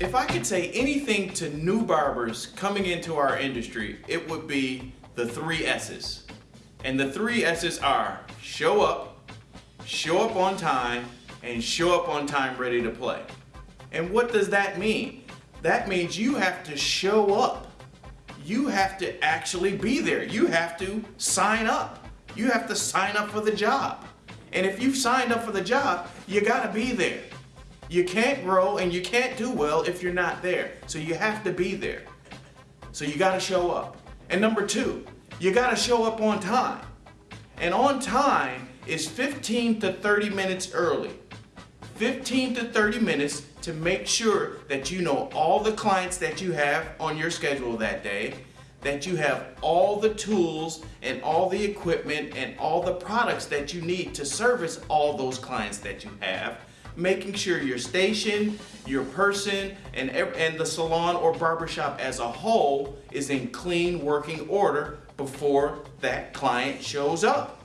If I could say anything to new barbers coming into our industry, it would be the three S's. And the three S's are show up, show up on time, and show up on time ready to play. And what does that mean? That means you have to show up. You have to actually be there. You have to sign up. You have to sign up for the job. And if you've signed up for the job, you gotta be there. You can't grow and you can't do well if you're not there. So you have to be there. So you gotta show up. And number two, you gotta show up on time. And on time is 15 to 30 minutes early. 15 to 30 minutes to make sure that you know all the clients that you have on your schedule that day, that you have all the tools and all the equipment and all the products that you need to service all those clients that you have, making sure your station, your person, and, and the salon or barbershop as a whole is in clean working order before that client shows up.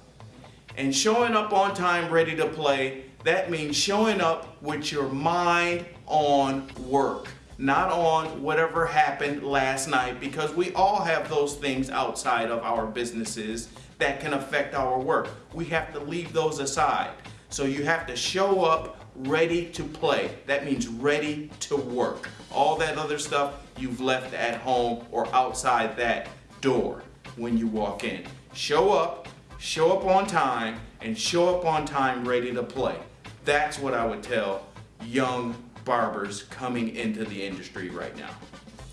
And showing up on time ready to play, that means showing up with your mind on work, not on whatever happened last night because we all have those things outside of our businesses that can affect our work. We have to leave those aside. So you have to show up ready to play. That means ready to work. All that other stuff you've left at home or outside that door when you walk in. Show up, show up on time, and show up on time ready to play. That's what I would tell young barbers coming into the industry right now.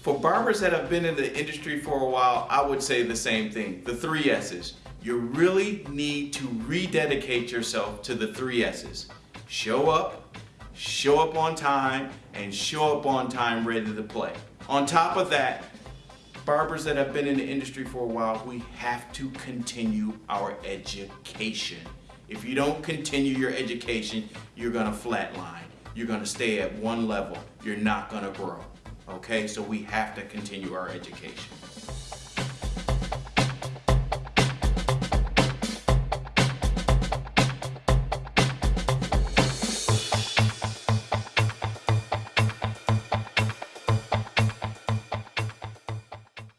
For barbers that have been in the industry for a while, I would say the same thing, the three S's. You really need to rededicate yourself to the three S's. Show up, show up on time, and show up on time ready to play. On top of that, barbers that have been in the industry for a while, we have to continue our education. If you don't continue your education, you're gonna flatline. You're gonna stay at one level. You're not gonna grow. Okay, so we have to continue our education.